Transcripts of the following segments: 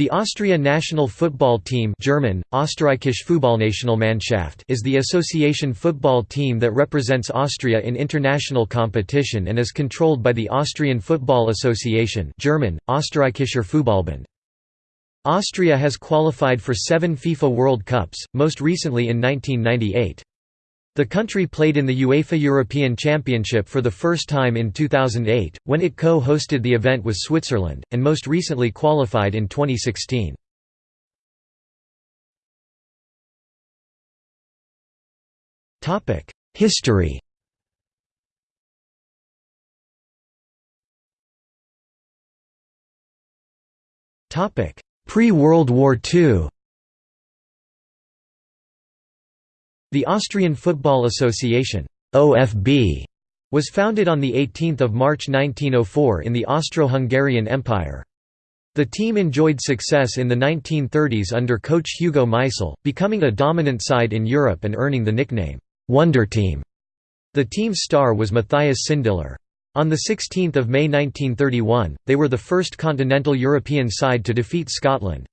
The Austria national football team German, Fußballnationalmannschaft is the association football team that represents Austria in international competition and is controlled by the Austrian Football Association German, Österreichischer Fußballbund. Austria has qualified for seven FIFA World Cups, most recently in 1998. The country played in the UEFA European Championship for the first time in 2008, when it co-hosted the event with Switzerland, and most recently qualified in 2016. History Pre-World War II The Austrian Football Association OFB, was founded on 18 March 1904 in the Austro-Hungarian Empire. The team enjoyed success in the 1930s under coach Hugo Meisl, becoming a dominant side in Europe and earning the nickname, "'Wonder Team'". The team's star was Matthias Sindelar. On 16 May 1931, they were the first continental European side to defeat Scotland.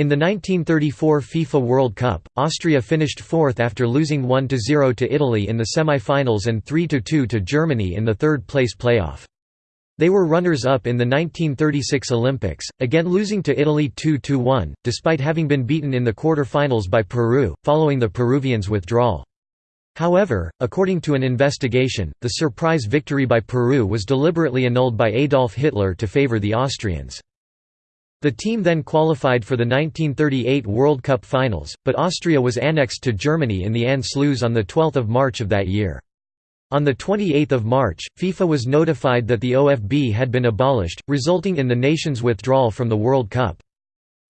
In the 1934 FIFA World Cup, Austria finished fourth after losing 1–0 to Italy in the semi-finals and 3–2 to Germany in the third-place playoff. They were runners-up in the 1936 Olympics, again losing to Italy 2–1, despite having been beaten in the quarter-finals by Peru, following the Peruvians' withdrawal. However, according to an investigation, the surprise victory by Peru was deliberately annulled by Adolf Hitler to favor the Austrians. The team then qualified for the 1938 World Cup finals, but Austria was annexed to Germany in the Anschluss on 12 March of that year. On 28 March, FIFA was notified that the OFB had been abolished, resulting in the nation's withdrawal from the World Cup.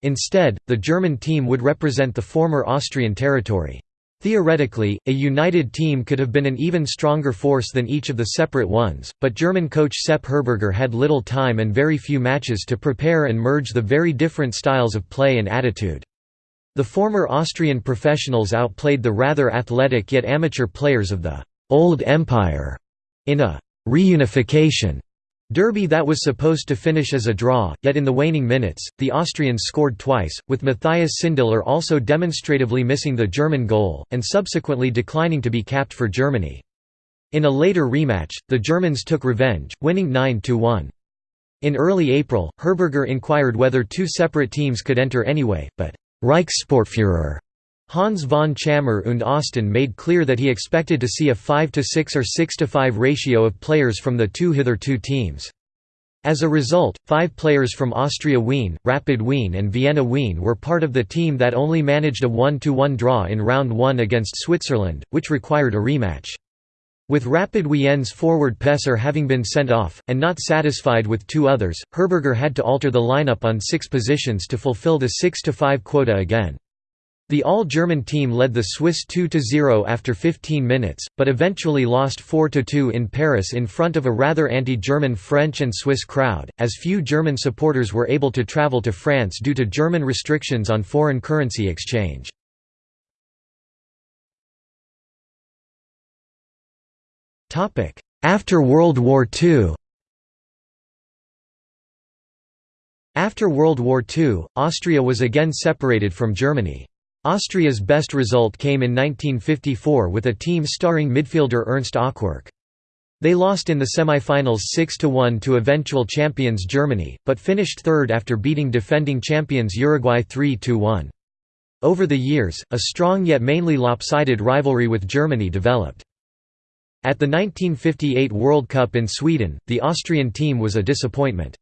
Instead, the German team would represent the former Austrian territory. Theoretically, a united team could have been an even stronger force than each of the separate ones, but German coach Sepp Herberger had little time and very few matches to prepare and merge the very different styles of play and attitude. The former Austrian professionals outplayed the rather athletic yet amateur players of the «Old Empire» in a «reunification» Derby that was supposed to finish as a draw, yet in the waning minutes, the Austrians scored twice, with Matthias Sindelar also demonstratively missing the German goal, and subsequently declining to be capped for Germany. In a later rematch, the Germans took revenge, winning 9–1. In early April, Herberger inquired whether two separate teams could enter anyway, but Reichssportführer Hans von Tschammer und Osten made clear that he expected to see a 5–6 or 6–5 ratio of players from the two hitherto teams. As a result, five players from Austria Wien, Rapid Wien and Vienna Wien were part of the team that only managed a 1–1 draw in round 1 against Switzerland, which required a rematch. With Rapid Wien's forward Pesser having been sent off, and not satisfied with two others, Herberger had to alter the lineup on six positions to fulfill the 6–5 quota again. The all-German team led the Swiss 2–0 after 15 minutes, but eventually lost 4–2 in Paris in front of a rather anti-German French and Swiss crowd, as few German supporters were able to travel to France due to German restrictions on foreign currency exchange. After World War II After World War II, Austria was again separated from Germany. Austria's best result came in 1954 with a team starring midfielder Ernst Ocwirk. They lost in the semi-finals 6–1 to eventual champions Germany, but finished third after beating defending champions Uruguay 3–1. Over the years, a strong yet mainly lopsided rivalry with Germany developed. At the 1958 World Cup in Sweden, the Austrian team was a disappointment.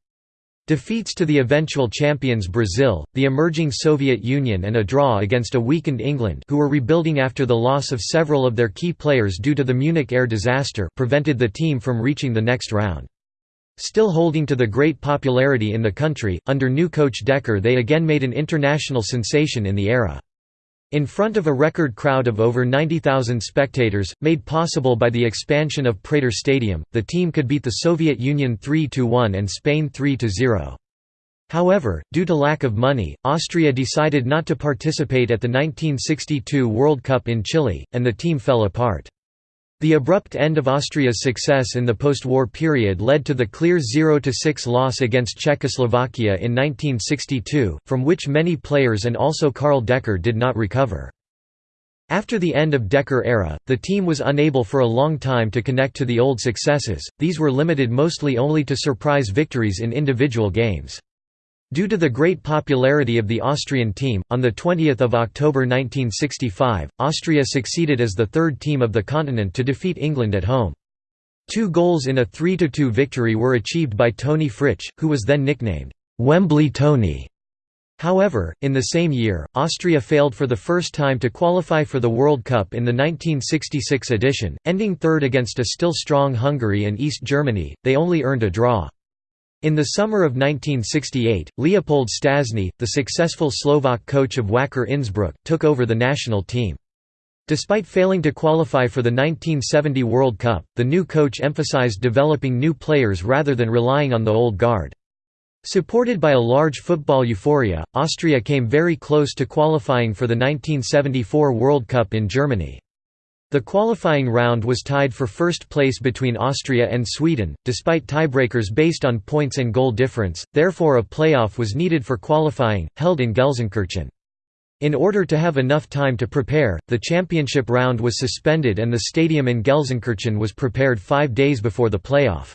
Defeats to the eventual champions Brazil, the emerging Soviet Union and a draw against a weakened England who were rebuilding after the loss of several of their key players due to the Munich air disaster prevented the team from reaching the next round. Still holding to the great popularity in the country, under new coach Decker they again made an international sensation in the era. In front of a record crowd of over 90,000 spectators, made possible by the expansion of Prater Stadium, the team could beat the Soviet Union 3–1 and Spain 3–0. However, due to lack of money, Austria decided not to participate at the 1962 World Cup in Chile, and the team fell apart. The abrupt end of Austria's success in the post-war period led to the clear 0–6 loss against Czechoslovakia in 1962, from which many players and also Karl Decker did not recover. After the end of Decker era, the team was unable for a long time to connect to the old successes, these were limited mostly only to surprise victories in individual games. Due to the great popularity of the Austrian team, on 20 October 1965, Austria succeeded as the third team of the continent to defeat England at home. Two goals in a 3–2 victory were achieved by Toni Fritsch, who was then nicknamed, "'Wembley Toni'". However, in the same year, Austria failed for the first time to qualify for the World Cup in the 1966 edition, ending third against a still strong Hungary and East Germany, they only earned a draw. In the summer of 1968, Leopold Stasny, the successful Slovak coach of Wacker Innsbruck, took over the national team. Despite failing to qualify for the 1970 World Cup, the new coach emphasized developing new players rather than relying on the old guard. Supported by a large football euphoria, Austria came very close to qualifying for the 1974 World Cup in Germany. The qualifying round was tied for first place between Austria and Sweden, despite tiebreakers based on points and goal difference, therefore a playoff was needed for qualifying, held in Gelsenkirchen. In order to have enough time to prepare, the championship round was suspended and the stadium in Gelsenkirchen was prepared five days before the playoff.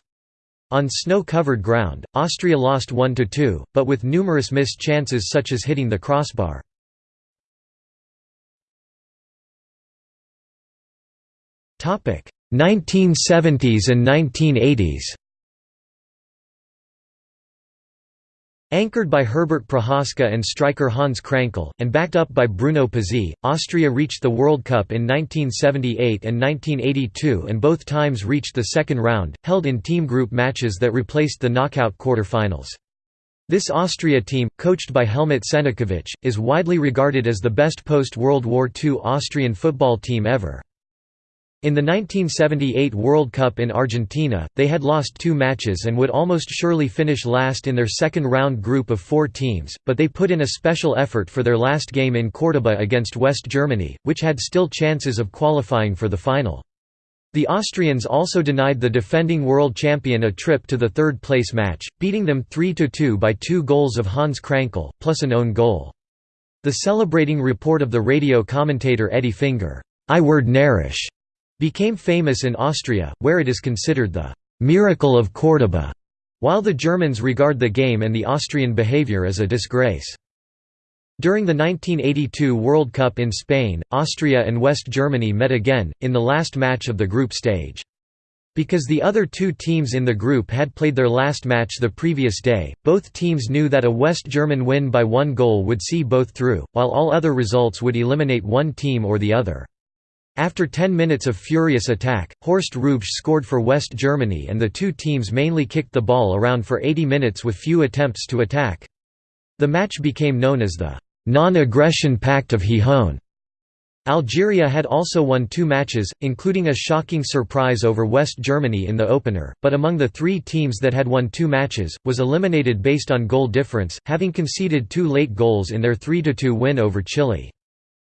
On snow-covered ground, Austria lost 1–2, but with numerous missed chances such as hitting the crossbar. 1970s and 1980s Anchored by Herbert Prohaska and striker Hans Krankl, and backed up by Bruno Pezzey, Austria reached the World Cup in 1978 and 1982 and both times reached the second round, held in team group matches that replaced the knockout quarter-finals. This Austria team, coached by Helmut Senekowitsch, is widely regarded as the best post-World War II Austrian football team ever. In the 1978 World Cup in Argentina, they had lost two matches and would almost surely finish last in their second round group of four teams, but they put in a special effort for their last game in Córdoba against West Germany, which had still chances of qualifying for the final. The Austrians also denied the defending world champion a trip to the third place match, beating them 3–2 by two goals of Hans Krankl, plus an own goal. The celebrating report of the radio commentator Edi Finger, I word narish, became famous in Austria, where it is considered the «miracle of Córdoba», while the Germans regard the game and the Austrian behavior as a disgrace. During the 1982 World Cup in Spain, Austria and West Germany met again, in the last match of the group stage. Because the other two teams in the group had played their last match the previous day, both teams knew that a West German win by one goal would see both through, while all other results would eliminate one team or the other. After 10 minutes of furious attack, Horst Hrubesch scored for West Germany and the two teams mainly kicked the ball around for 80 minutes with few attempts to attack. The match became known as the «non-aggression pact of Gijón». Algeria had also won two matches, including a shocking surprise over West Germany in the opener, but among the three teams that had won two matches, was eliminated based on goal difference, having conceded two late goals in their 3–2 win over Chile.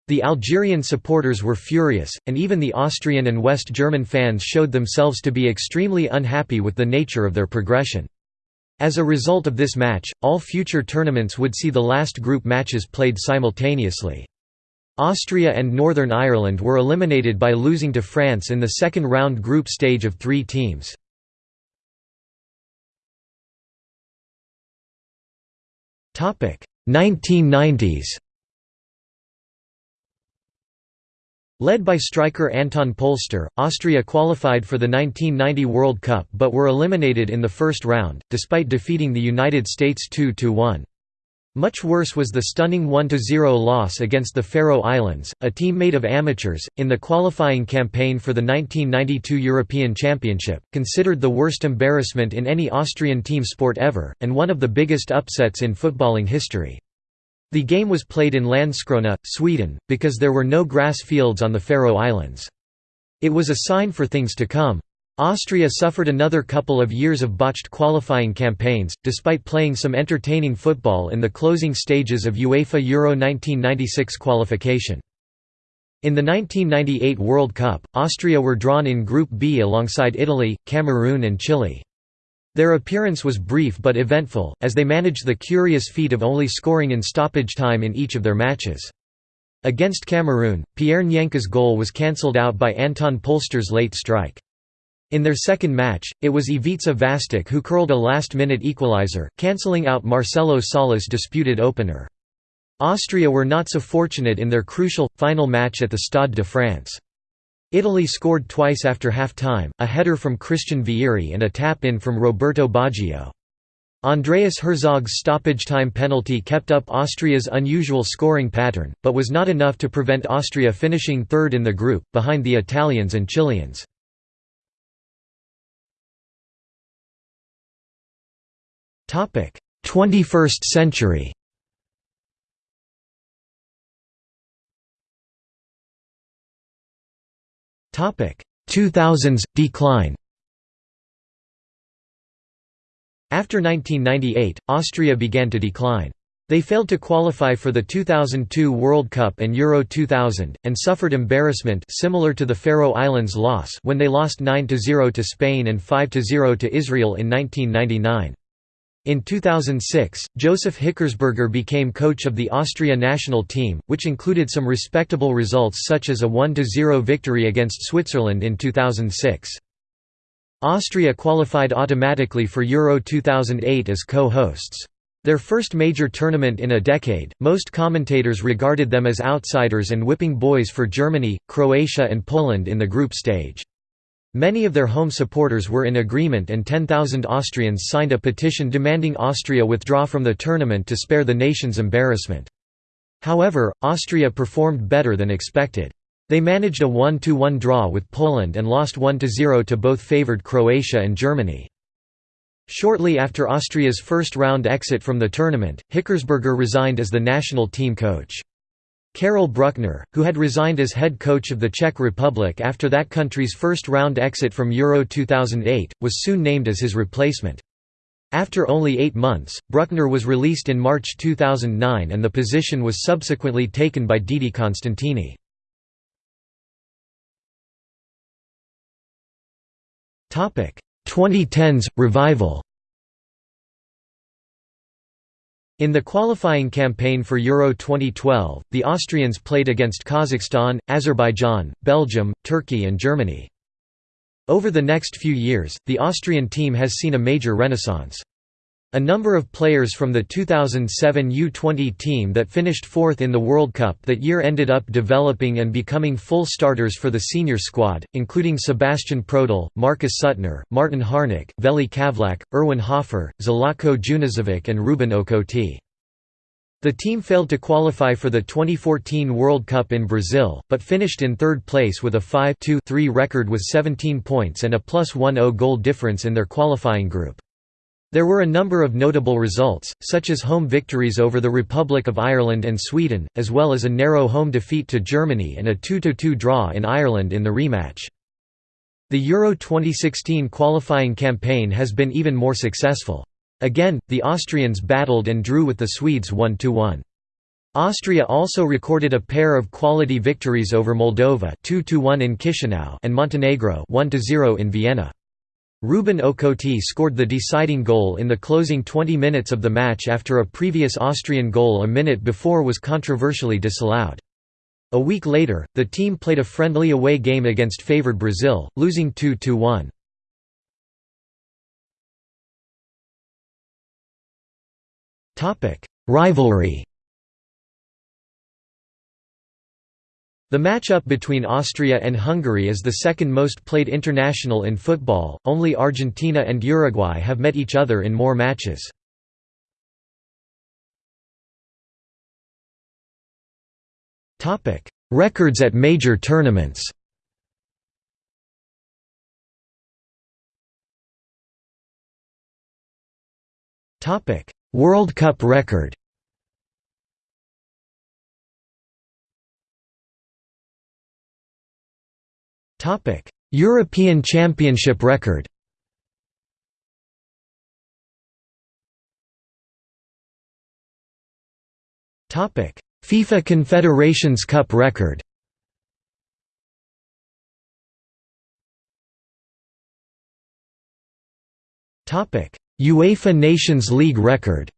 The Algerian supporters were furious, and even the Austrian and West German fans showed themselves to be extremely unhappy with the nature of their progression. As a result of this match, all future tournaments would see the last group matches played simultaneously. Austria and Northern Ireland were eliminated by losing to France in the second round group stage of three teams. Topic 1990s Led by striker Anton Polster, Austria qualified for the 1990 World Cup but were eliminated in the first round, despite defeating the United States 2–1. Much worse was the stunning 1–0 loss against the Faroe Islands, a team made of amateurs, in the qualifying campaign for the 1992 European Championship, considered the worst embarrassment in any Austrian team sport ever, and one of the biggest upsets in footballing history. The game was played in Landskrona, Sweden, because there were no grass fields on the Faroe Islands. It was a sign for things to come. Austria suffered another couple of years of botched qualifying campaigns, despite playing some entertaining football in the closing stages of UEFA Euro 1996 qualification. In the 1998 World Cup, Austria were drawn in Group B alongside Italy, Cameroon and Chile. Their appearance was brief but eventful, as they managed the curious feat of only scoring in stoppage time in each of their matches. Against Cameroon, Pierre Njanka's goal was cancelled out by Anton Polster's late strike. In their second match, it was Ivica Vastic who curled a last-minute equalizer, cancelling out Marcelo Sala's disputed opener. Austria were not so fortunate in their crucial, final match at the Stade de France. Italy scored twice after half-time, a header from Christian Vieri and a tap-in from Roberto Baggio. Andreas Herzog's stoppage-time penalty kept up Austria's unusual scoring pattern, but was not enough to prevent Austria finishing third in the group, behind the Italians and Chileans. Topic: 21st century. 2000s decline. After 1998, Austria began to decline. They failed to qualify for the 2002 World Cup and Euro 2000, and suffered embarrassment similar to the Faroe Islands loss when they lost 9–0 to Spain and 5–0 to Israel in 1999. In 2006, Josef Hickersberger became coach of the Austria national team, which included some respectable results such as a 1–0 victory against Switzerland in 2006. Austria qualified automatically for Euro 2008 as co-hosts. Their first major tournament in a decade, most commentators regarded them as outsiders and whipping boys for Germany, Croatia and Poland in the group stage. Many of their home supporters were in agreement and 10,000 Austrians signed a petition demanding Austria withdraw from the tournament to spare the nation's embarrassment. However, Austria performed better than expected. They managed a 1–1 draw with Poland and lost 1–0 to both favoured Croatia and Germany. Shortly after Austria's first round exit from the tournament, Hickersberger resigned as the national team coach. Karel Brückner, who had resigned as head coach of the Czech Republic after that country's first-round exit from Euro 2008, was soon named as his replacement. After only eight months, Brückner was released in March 2009 and the position was subsequently taken by Didi Constantini. Topic: 2010s revival. In the qualifying campaign for Euro 2012, the Austrians played against Kazakhstan, Azerbaijan, Belgium, Turkey and Germany. Over the next few years, the Austrian team has seen a major renaissance. A number of players from the 2007 U20 team that finished fourth in the World Cup that year ended up developing and becoming full starters for the senior squad, including Sebastian Prödl, Markus Suttner, Martin Harnik, Veli Kavlak, Erwin Hoffer, Zlatko Junuzović and Rubin Okotie. The team failed to qualify for the 2014 World Cup in Brazil, but finished in third place with a 5-2-3 record with 17 points and a plus 1-0 goal difference in their qualifying group. There were a number of notable results, such as home victories over the Republic of Ireland and Sweden, as well as a narrow home defeat to Germany and a 2–2 draw in Ireland in the rematch. The Euro 2016 qualifying campaign has been even more successful. Again, the Austrians battled and drew with the Swedes 1–1. Austria also recorded a pair of quality victories over Moldova 2–1 in Chisinau and Montenegro 1–0 in Vienna. Rubin Okotie scored the deciding goal in the closing 20 minutes of the match after a previous Austrian goal a minute before was controversially disallowed. A week later, the team played a friendly away game against favoured Brazil, losing 2–1. Rivalry The matchup between Austria and Hungary is the second most played international in football, only Argentina and Uruguay have met each other in more matches. Records at major tournaments World Cup record Topic: European Championship record. Topic: FIFA Confederations Cup record. Topic: UEFA Nations League record.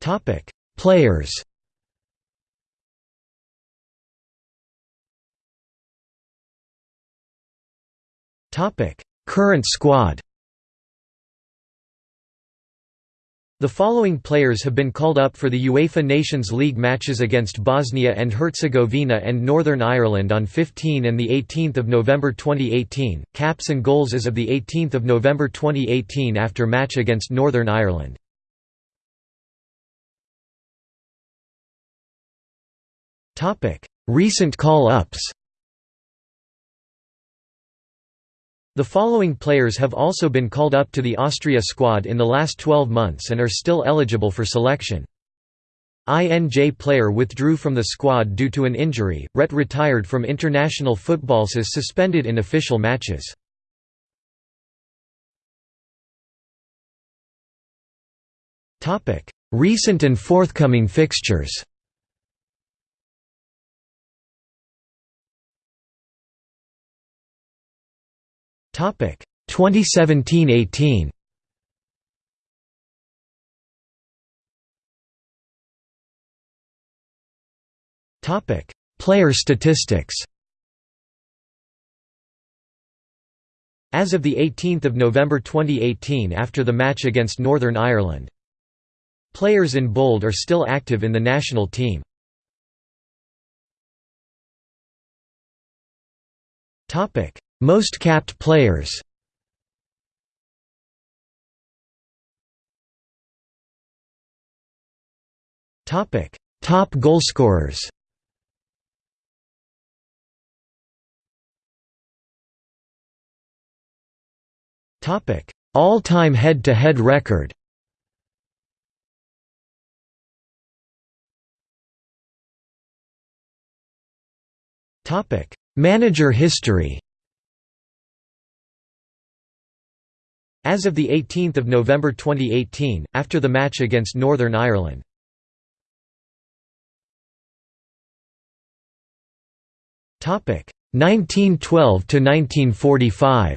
Topic: Players. Current squad. The following players have been called up for the UEFA Nations League matches against Bosnia and Herzegovina and Northern Ireland on 15 and 18 November 2018, caps and goals as of 18 November 2018 after match against Northern Ireland. Recent call-ups The following players have also been called up to the Austria squad in the last 12 months and are still eligible for selection. INJ player withdrew from the squad due to an injury, Ret retired from international football as suspended in official matches. Recent and forthcoming fixtures 2017-18. Topic Player statistics. As of the 18th of November 2018 after the match against Northern Ireland. Players in bold are still active in the national team. Topic most capped players Topic: Top goalscorers. Topic: All-time head-to-head record. Topic: Manager history. As of 18 November 2018, after the match against Northern Ireland. Topic 1912 to 1945.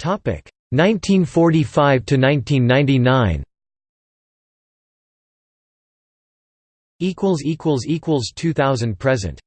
Topic 1945 to 1999. Equals equals equals 2000 present.